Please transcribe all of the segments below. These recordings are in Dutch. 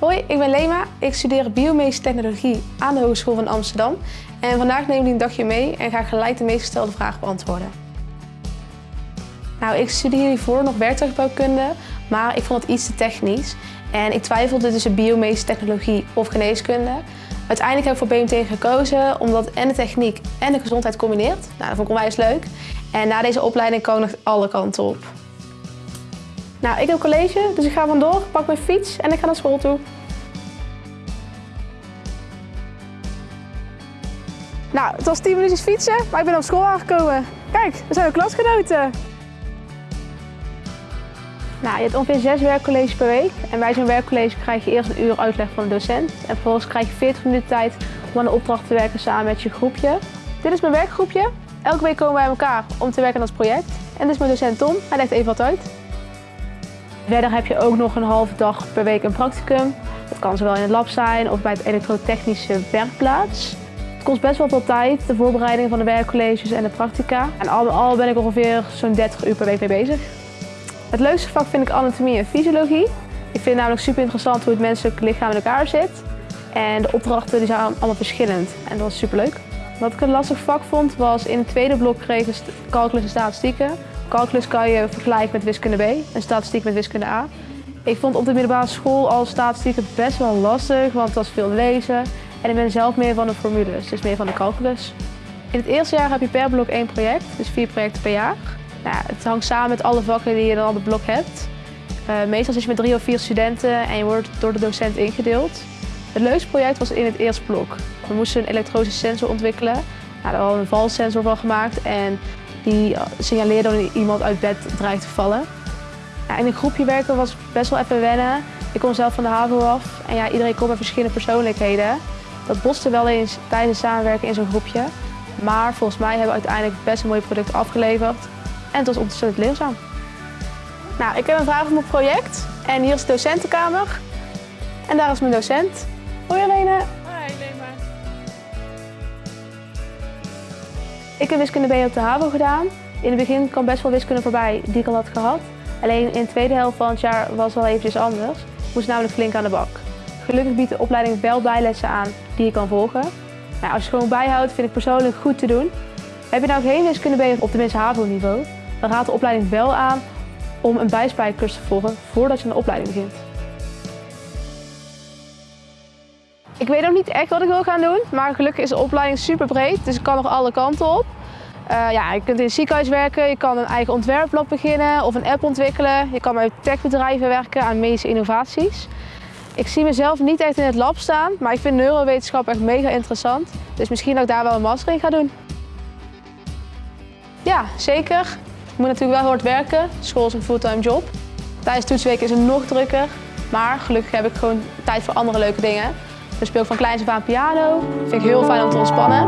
Hoi, ik ben Lema. Ik studeer biomedische technologie aan de Hogeschool van Amsterdam. En vandaag neem ik een dagje mee en ga gelijk de meest gestelde vragen beantwoorden. Nou, ik studeer hiervoor nog werktuigbouwkunde, maar ik vond het iets te technisch. En ik twijfelde tussen biomedische technologie of geneeskunde. Uiteindelijk heb ik voor BMT gekozen omdat en de techniek en de gezondheid combineert. Nou, dat vond ik onwijs leuk. En na deze opleiding kan ik alle kanten op. Nou, ik heb college, dus ik ga vandoor, pak mijn fiets en ik ga naar school toe. Nou, het was 10 minuutjes fietsen, maar ik ben op school aangekomen. Kijk, we zijn ook klasgenoten. Nou, je hebt ongeveer zes werkcolleges per week. En bij zo'n werkcollege krijg je eerst een uur uitleg van de docent. En vervolgens krijg je 40 minuten tijd om aan de opdracht te werken samen met je groepje. Dit is mijn werkgroepje. Elke week komen wij elkaar om te werken aan ons project. En dit is mijn docent Tom. Hij legt even wat uit. Verder heb je ook nog een halve dag per week een practicum. Dat kan zowel in het lab zijn of bij het elektrotechnische werkplaats. Het kost best wel veel tijd, de voorbereiding van de werkcolleges en de practica. En al met al ben ik ongeveer zo'n 30 uur per week mee bezig. Het leukste vak vind ik anatomie en fysiologie. Ik vind het namelijk super interessant hoe het menselijk lichaam in elkaar zit. En de opdrachten die zijn allemaal verschillend en dat was super leuk. Wat ik een lastig vak vond was in het tweede blok kregen calculus en statistieken. Calculus kan je vergelijken met wiskunde B en statistiek met wiskunde A. Ik vond op de middelbare school al statistieken best wel lastig, want het was veel lezen. En ik ben zelf meer van de formules, dus meer van de calculus. In het eerste jaar heb je per blok één project, dus vier projecten per jaar. Nou, het hangt samen met alle vakken die je dan op het blok hebt. Uh, meestal zit je met drie of vier studenten en je wordt door de docent ingedeeld. Het leukste project was in het eerste blok. We moesten een elektronische sensor ontwikkelen. Nou, daar hadden we een valsensor van gemaakt en die signaleerde dat iemand uit bed dreigt te vallen. In een groepje werken was best wel even wennen. Ik kom zelf van de HAVO af en ja, iedereen komt met verschillende persoonlijkheden. Dat botste wel eens tijdens samenwerken in zo'n groepje. Maar volgens mij hebben we uiteindelijk best een mooi product afgeleverd. En het was ontzettend leerzaam. Nou, ik heb een vraag op mijn project. En hier is de docentenkamer. En daar is mijn docent. Hoi Helene. Ik heb wiskunde B op de HAVO gedaan. In het begin kwam best wel wiskunde voorbij die ik al had gehad. Alleen in de tweede helft van het jaar was het wel eventjes anders. Ik moest namelijk flink aan de bak. Gelukkig biedt de opleiding wel bijlessen aan die je kan volgen. Nou, als je gewoon bijhoudt vind ik persoonlijk goed te doen. Heb je nou geen wiskunde B op tenminste HAVO-niveau, dan raadt de opleiding wel aan om een bijspijkers te volgen voordat je een opleiding begint. Ik weet nog niet echt wat ik wil gaan doen, maar gelukkig is de opleiding super breed, dus ik kan nog alle kanten op. Uh, ja, je kunt in het ziekenhuis werken, je kan een eigen ontwerpblad beginnen of een app ontwikkelen. Je kan bij techbedrijven werken aan medische innovaties. Ik zie mezelf niet echt in het lab staan, maar ik vind neurowetenschap echt mega interessant. Dus misschien dat ik daar wel een master in ga doen. Ja, zeker. Ik moet natuurlijk wel hard werken. School is een fulltime job. Tijdens toetsweken is het nog drukker. Maar gelukkig heb ik gewoon tijd voor andere leuke dingen. Ik speel van kleins af aan piano. Vind ik heel fijn om te ontspannen.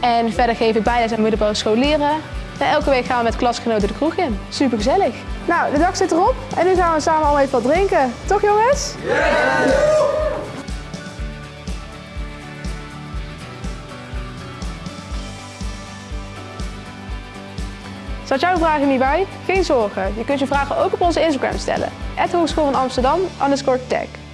En verder geef ik bijles aan middelbare scholieren. En elke week gaan we met klasgenoten de kroeg in. Super gezellig. Nou, de dag zit erop en nu gaan we samen allemaal even wat drinken. Toch jongens? Zat jouw vraag er niet bij? Geen zorgen, je kunt je vragen ook op onze Instagram stellen. Hogeschool van Amsterdam, underscore tag.